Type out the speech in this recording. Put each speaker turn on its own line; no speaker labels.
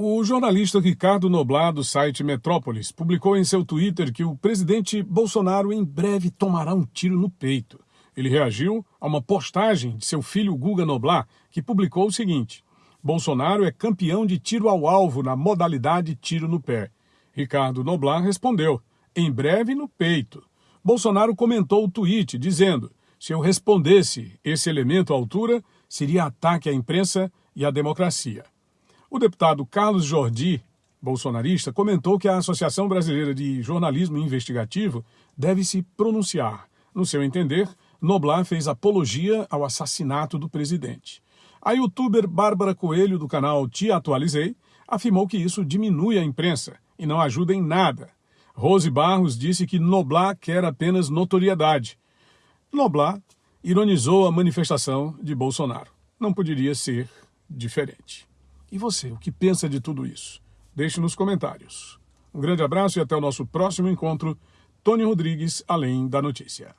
O jornalista Ricardo Noblar, do site Metrópolis, publicou em seu Twitter que o presidente Bolsonaro em breve tomará um tiro no peito. Ele reagiu a uma postagem de seu filho Guga Noblar, que publicou o seguinte: Bolsonaro é campeão de tiro ao alvo na modalidade tiro no pé. Ricardo Noblar respondeu: em breve no peito. Bolsonaro comentou o tweet dizendo: se eu respondesse esse elemento à altura, seria ataque à imprensa e à democracia. O deputado Carlos Jordi, bolsonarista, comentou que a Associação Brasileira de Jornalismo Investigativo deve se pronunciar. No seu entender, Noblar fez apologia ao assassinato do presidente. A youtuber Bárbara Coelho, do canal Te Atualizei, afirmou que isso diminui a imprensa e não ajuda em nada. Rose Barros disse que Noblar quer apenas notoriedade. Noblar ironizou a manifestação de Bolsonaro. Não poderia ser diferente. E você, o que pensa de tudo isso? Deixe nos comentários. Um grande abraço e até o nosso próximo encontro. Tony Rodrigues, Além da Notícia.